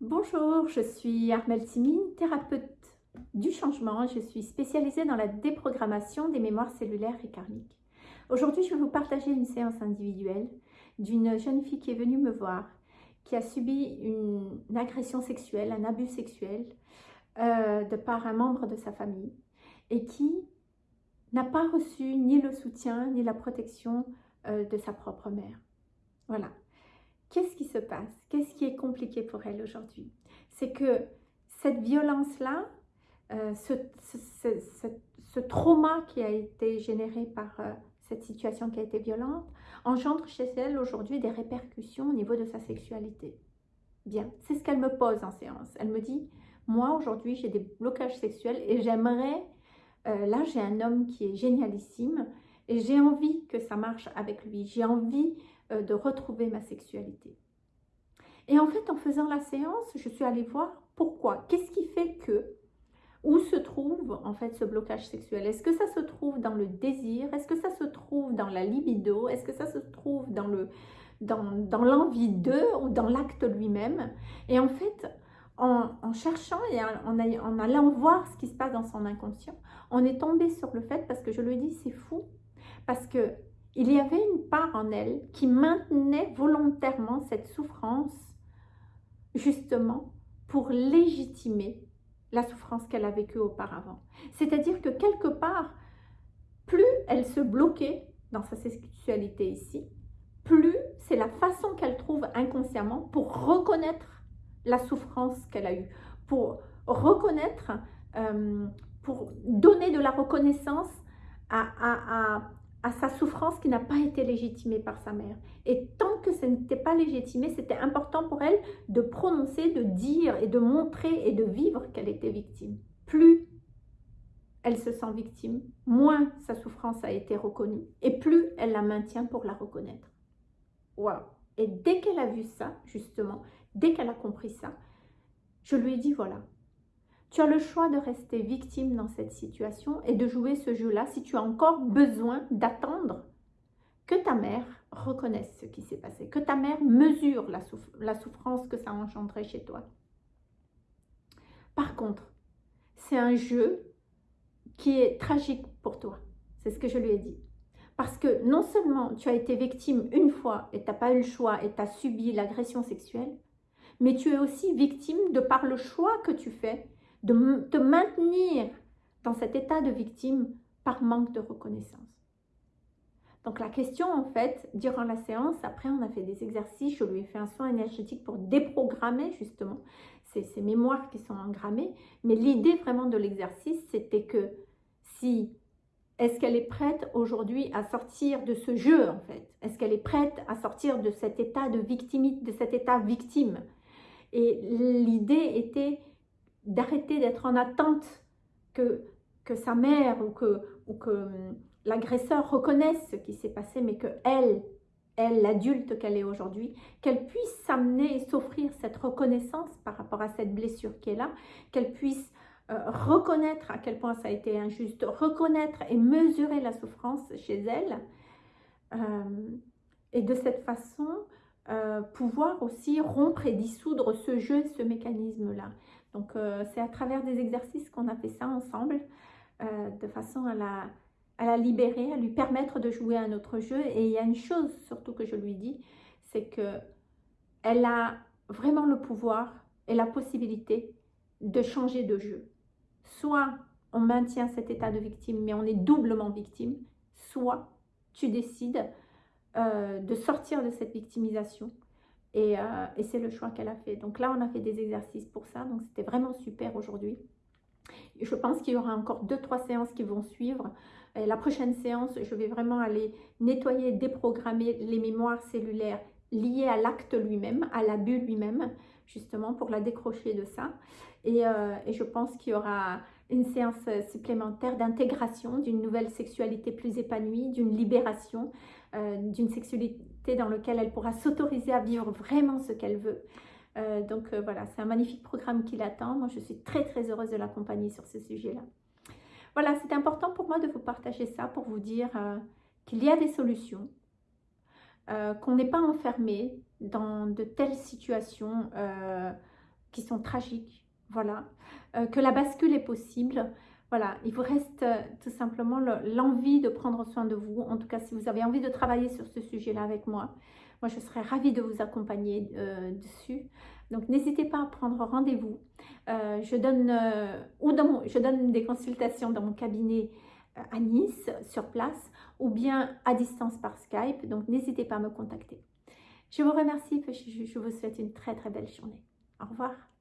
Bonjour, je suis Armelle Timine, thérapeute du changement. Je suis spécialisée dans la déprogrammation des mémoires cellulaires et karmiques. Aujourd'hui, je vais vous partager une séance individuelle d'une jeune fille qui est venue me voir, qui a subi une, agression sexuelle, un abus sexuel euh, de par un membre de sa famille et qui n'a pas reçu ni le soutien ni la protection euh, de sa propre mère. Voilà, Qu'est-ce qui se passe? Qu'est-ce qui est compliqué pour elle aujourd'hui? C'est que cette violence-là, euh, ce, trauma qui a été généré par euh, cette situation qui a été violente, engendre chez elle aujourd'hui des répercussions au niveau de sa sexualité. Bien, c'est ce qu'elle me pose en séance. Elle me dit, moi aujourd'hui j'ai des blocages sexuels et j'aimerais, euh, là j'ai un homme qui est génialissime et j'ai envie que ça marche avec lui. J'ai envie de retrouver ma sexualité. Et en fait, en faisant la séance, je suis allée voir pourquoi. Qu'est-ce qui fait que Où se trouve en fait ce blocage sexuel? Est-ce que ça se trouve dans le désir? Est-ce que ça se trouve dans la libido? Est-ce que ça se trouve dans le dans, dans l'envie d'eux ou dans l'acte lui-même? Et en fait, en, en cherchant et en, en, allant voir ce qui se passe dans son inconscient, on est tombé sur le fait, parce que je le dis, c'est fou, parce que il y avait une part en elle qui maintenait volontairement cette souffrance, justement, pour légitimer la souffrance qu'elle a vécue auparavant. C'est-à-dire que quelque part, plus elle se bloquait dans sa sexualité ici, plus c'est la façon qu'elle trouve inconsciemment pour reconnaître la souffrance qu'elle a eue, pour reconnaître, euh, pour donner de la reconnaissance à, à sa souffrance qui n'a pas été légitimée par sa mère. Et tant que ce n'était pas légitimé, c'était important pour elle de prononcer, de dire et de montrer et de vivre qu'elle était victime. Plus elle se sent victime, moins sa souffrance a été reconnue et plus elle la maintient pour la reconnaître. Waouh Et dès qu'elle a vu ça, justement, dès qu'elle a compris ça, je lui ai dit voilà, tu as le choix de rester victime dans cette situation et de jouer ce jeu-là si tu as encore besoin d'attendre que ta mère reconnaisse ce qui s'est passé, que ta mère mesure la, souffrance que ça a engendré chez toi. Par contre, c'est un jeu qui est tragique pour toi. C'est ce que je lui ai dit. Parce que non seulement tu as été victime une fois et tu n'as pas eu le choix et tu as subi l'agression sexuelle, mais tu es aussi victime de par le choix que tu fais de te maintenir dans cet état de victime par manque de reconnaissance. Donc la question en fait, durant la séance, après on a fait des exercices, je lui ai fait un soin énergétique pour déprogrammer justement ces, ces mémoires qui sont engrammées. Mais l'idée vraiment de l'exercice, c'était que si, est-ce qu'elle est prête aujourd'hui à sortir de ce jeu en fait? Est-ce qu'elle est prête à sortir de cet état de victimite, de cet état victime? Et l'idée était d'arrêter d'être en attente que, sa mère ou que, ou que hum, l'agresseur reconnaisse ce qui s'est passé, mais que elle, elle, l'adulte qu'elle est aujourd'hui, qu'elle puisse s'amener et s'offrir cette reconnaissance par rapport à cette blessure qui est là, qu'elle puisse euh, reconnaître à quel point ça a été injuste, reconnaître et mesurer la souffrance chez elle, euh, et de cette façon, euh, pouvoir aussi rompre et dissoudre ce jeu, ce mécanisme-là. Donc, euh, c'est à travers des exercices qu'on a fait ça ensemble, euh, de façon à la, à libérer, à lui permettre de jouer un autre jeu. Et il y a une chose surtout que je lui dis, c'est que elle a vraiment le pouvoir et la possibilité de changer de jeu. Soit on maintient cet état de victime, mais on est doublement victime, soit tu décides euh, de sortir de cette victimisation euh, et, c'est le choix qu'elle a fait. Donc là, on a fait des exercices pour ça. Donc c'était vraiment super aujourd'hui. Je pense qu'il y aura encore deux, trois séances qui vont suivre. La prochaine séance, je vais vraiment aller nettoyer, déprogrammer les mémoires cellulaires liées à l'acte lui-même, à l'abus lui-même, justement pour la décrocher de ça. Et, euh, et je pense qu'il y aura une séance supplémentaire d'intégration d'une nouvelle sexualité plus épanouie, d'une libération, euh, d'une sexualité dans laquelle elle pourra s'autoriser à vivre vraiment ce qu'elle veut. Euh, donc euh, voilà, c'est un magnifique programme qui l'attend. Moi, je suis très très heureuse de l'accompagner sur ce sujet-là. Voilà, c'est important pour moi de vous partager ça, pour vous dire qu'il y a des solutions, qu'on n'est pas enfermé dans de telles situations qui sont tragiques, voilà, que la bascule est possible. Voilà, il vous reste euh, tout simplement l'envie de prendre soin de vous. En tout cas, si vous avez envie de travailler sur ce sujet-là avec moi, moi, je serais ravie de vous accompagner euh, dessus. Donc, n'hésitez pas à prendre rendez-vous. je, dans je donne des consultations dans mon cabinet à Nice, sur place, ou bien à distance par Skype. Donc, n'hésitez pas à me contacter. Je vous remercie, je vous souhaite une très très belle journée. Au revoir.